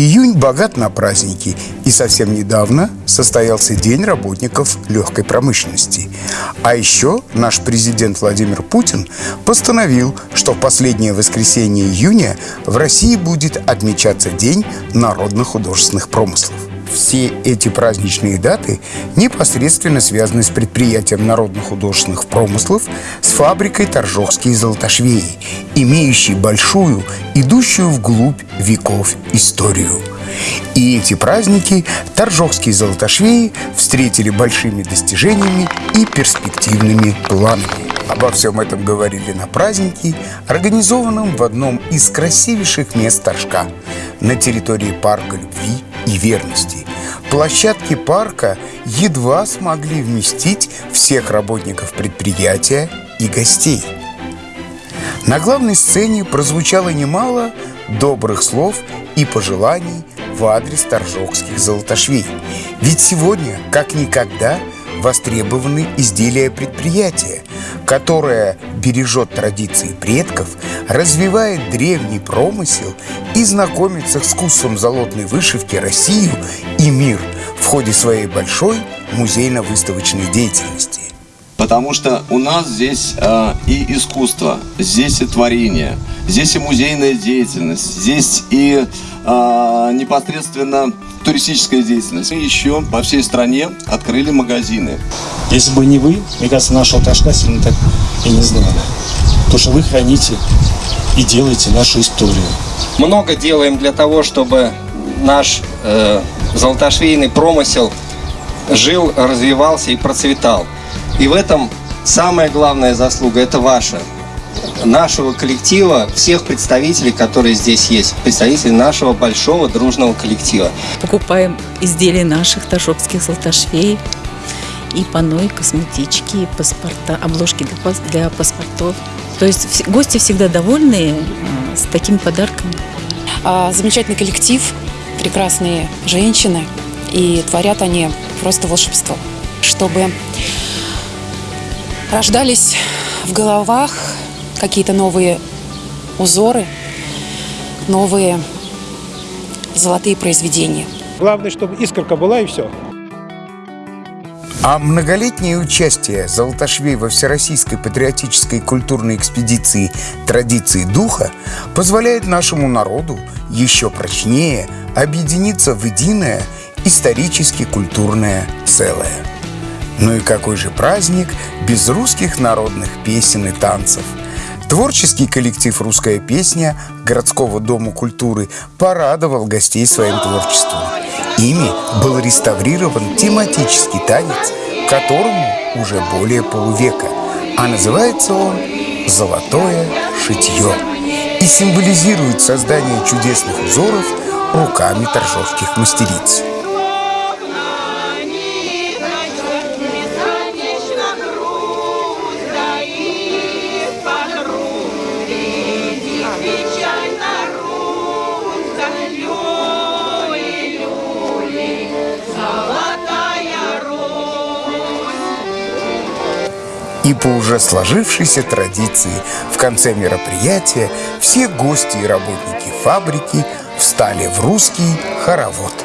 Июнь богат на праздники, и совсем недавно состоялся День работников легкой промышленности. А еще наш президент Владимир Путин постановил, что в последнее воскресенье июня в России будет отмечаться День народных художественных промыслов. Все эти праздничные даты непосредственно связаны с предприятием народно-художественных промыслов с фабрикой Торжокские золотошвеи, имеющей большую, идущую вглубь веков историю. И эти праздники Торжокские золотошвеи встретили большими достижениями и перспективными планами. Обо всем этом говорили на празднике, организованном в одном из красивейших мест Торжка на территории парка любви и верности. Площадки парка едва смогли вместить всех работников предприятия и гостей. На главной сцене прозвучало немало добрых слов и пожеланий в адрес торжокских золотошвей. Ведь сегодня, как никогда, востребованы изделия предприятия, которое бережет традиции предков, развивает древний промысел и знакомится с искусством золотной вышивки Россию и мир в ходе своей большой музейно-выставочной деятельности. Потому что у нас здесь э, и искусство, здесь и творение, здесь и музейная деятельность, здесь и э, непосредственно туристическая деятельность. Мы еще по всей стране открыли магазины. Если бы не вы, мне кажется, нашего Ташка сильно так и не знали. То, что вы храните и делаете нашу историю. Много делаем для того, чтобы наш э, золотошвейный промысел жил, развивался и процветал. И в этом самая главная заслуга – это ваша, нашего коллектива, всех представителей, которые здесь есть, представителей нашего большого дружного коллектива. Покупаем изделия наших ташокских золотошвей, и панно, и косметички, и паспорта, обложки для, для паспортов. То есть гости всегда довольны а, с такими подарками. А, замечательный коллектив, прекрасные женщины, и творят они просто волшебство. Чтобы рождались в головах какие-то новые узоры, новые золотые произведения. Главное, чтобы искорка была и все. А многолетнее участие Золотошвей во Всероссийской патриотической культурной экспедиции «Традиции духа» позволяет нашему народу еще прочнее объединиться в единое исторически-культурное целое. Ну и какой же праздник без русских народных песен и танцев – Творческий коллектив «Русская песня» городского дома культуры порадовал гостей своим творчеством. Ими был реставрирован тематический танец, которому уже более полувека, а называется он «Золотое шитье» и символизирует создание чудесных узоров руками торжовских мастериц. И по уже сложившейся традиции в конце мероприятия все гости и работники фабрики встали в русский хоровод.